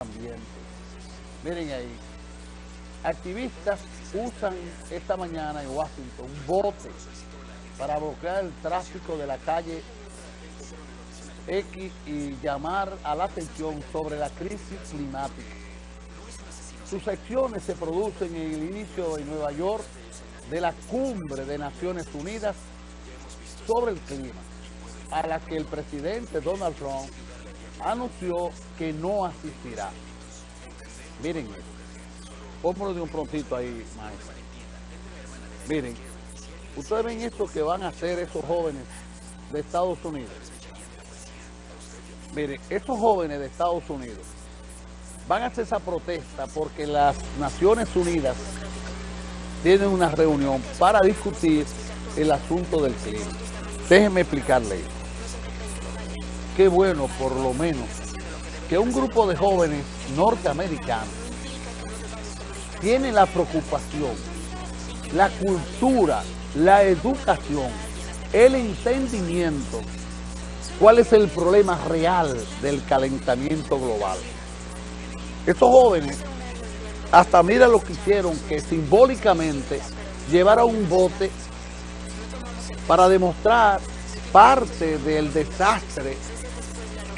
ambiente. Miren ahí, activistas usan esta mañana en Washington un bote para bloquear el tráfico de la calle X y llamar a la atención sobre la crisis climática. Sus acciones se producen en el inicio en Nueva York de la cumbre de Naciones Unidas sobre el clima, a la que el presidente Donald Trump anunció que no asistirá. Miren esto. Póngalo de un prontito ahí, maestro. Miren, ustedes ven esto que van a hacer esos jóvenes de Estados Unidos. Miren, esos jóvenes de Estados Unidos van a hacer esa protesta porque las Naciones Unidas tienen una reunión para discutir el asunto del clima. Déjenme explicarle esto qué bueno por lo menos que un grupo de jóvenes norteamericanos tiene la preocupación, la cultura, la educación, el entendimiento, cuál es el problema real del calentamiento global. Estos jóvenes, hasta mira lo que hicieron, que simbólicamente llevaron un bote para demostrar parte del desastre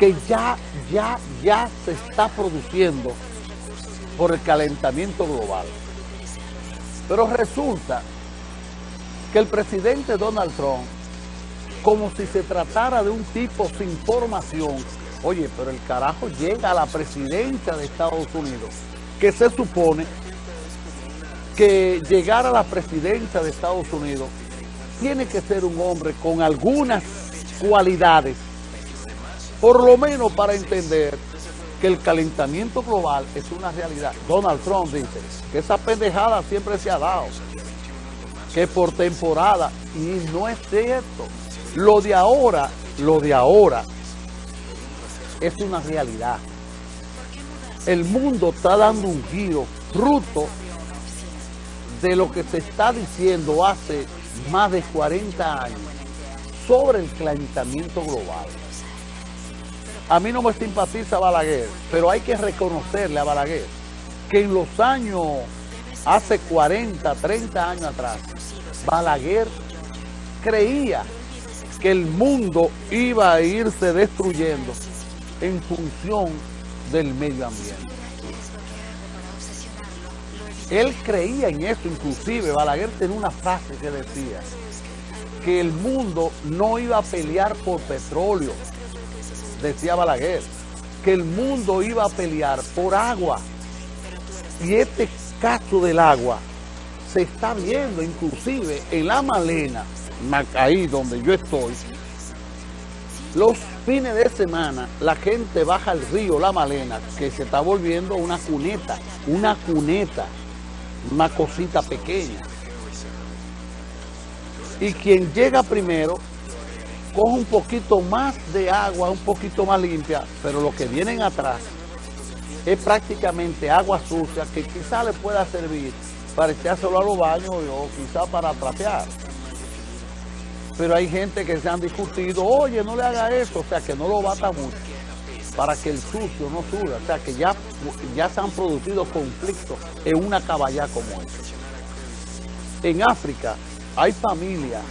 que ya, ya, ya se está produciendo por el calentamiento global. Pero resulta que el presidente Donald Trump, como si se tratara de un tipo sin formación, oye, pero el carajo llega a la presidencia de Estados Unidos, que se supone que llegar a la presidencia de Estados Unidos tiene que ser un hombre con algunas cualidades por lo menos para entender que el calentamiento global es una realidad. Donald Trump dice que esa pendejada siempre se ha dado, que por temporada, y no es cierto. Lo de ahora, lo de ahora, es una realidad. El mundo está dando un giro fruto de lo que se está diciendo hace más de 40 años sobre el calentamiento global. A mí no me simpatiza Balaguer, pero hay que reconocerle a Balaguer que en los años, hace 40, 30 años atrás, Balaguer creía que el mundo iba a irse destruyendo en función del medio ambiente. Él creía en eso, inclusive Balaguer tenía una frase que decía que el mundo no iba a pelear por petróleo, decía Balaguer, que el mundo iba a pelear por agua. Y este caso del agua se está viendo inclusive en la Malena, ahí donde yo estoy, los fines de semana la gente baja al río La Malena, que se está volviendo una cuneta, una cuneta, una cosita pequeña. Y quien llega primero coge un poquito más de agua, un poquito más limpia, pero lo que vienen atrás es prácticamente agua sucia que quizá le pueda servir para echárselo a los baños o quizá para trapear. Pero hay gente que se han discutido, oye, no le haga eso, o sea, que no lo bata mucho, para que el sucio no suba, o sea, que ya, ya se han producido conflictos en una caballá como esta. En África hay familias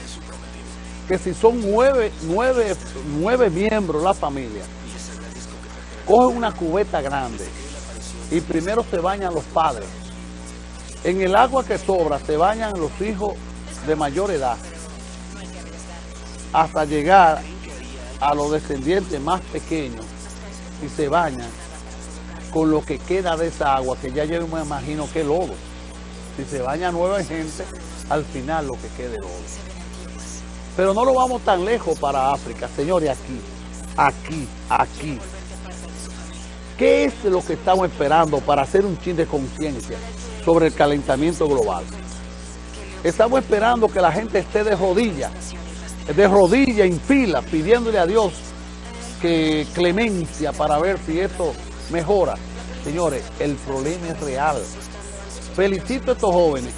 que si son nueve, nueve, nueve miembros la familia, cogen una cubeta grande y primero se bañan los padres. En el agua que sobra se bañan los hijos de mayor edad hasta llegar a los descendientes más pequeños y se bañan con lo que queda de esa agua, que ya yo me imagino que lodo. Si se baña nueva gente, al final lo que quede lodo. Pero no lo vamos tan lejos para África, señores, aquí, aquí, aquí. ¿Qué es lo que estamos esperando para hacer un chin de conciencia sobre el calentamiento global? Estamos esperando que la gente esté de rodillas, de rodillas en fila, pidiéndole a Dios que clemencia para ver si esto mejora. Señores, el problema es real. Felicito a estos jóvenes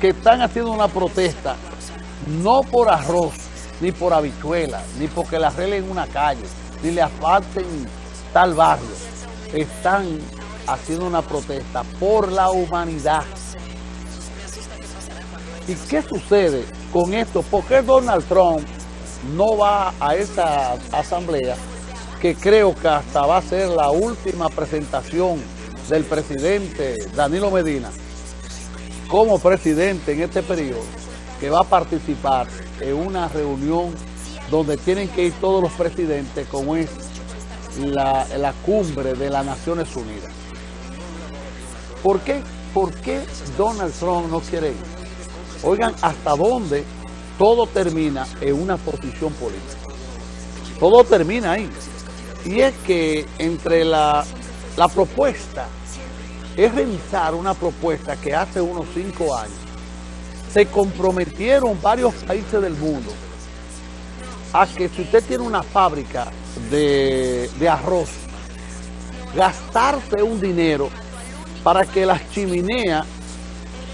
que están haciendo una protesta no por arroz, ni por habichuela, ni porque le arreglen una calle, ni le asfalten tal barrio. Están haciendo una protesta por la humanidad. ¿Y qué sucede con esto? ¿Por qué Donald Trump no va a esa asamblea que creo que hasta va a ser la última presentación del presidente Danilo Medina como presidente en este periodo, que va a participar en una reunión donde tienen que ir todos los presidentes, como es la, la cumbre de las Naciones Unidas. ¿Por qué, ¿Por qué Donald Trump no quiere ir? Oigan, ¿hasta dónde todo termina en una posición política? Todo termina ahí. Y es que entre la, la propuesta, es revisar una propuesta que hace unos cinco años se comprometieron varios países del mundo a que si usted tiene una fábrica de, de arroz, gastarse un dinero para que las chimeneas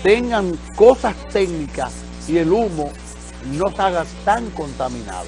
tengan cosas técnicas y el humo no se haga tan contaminado.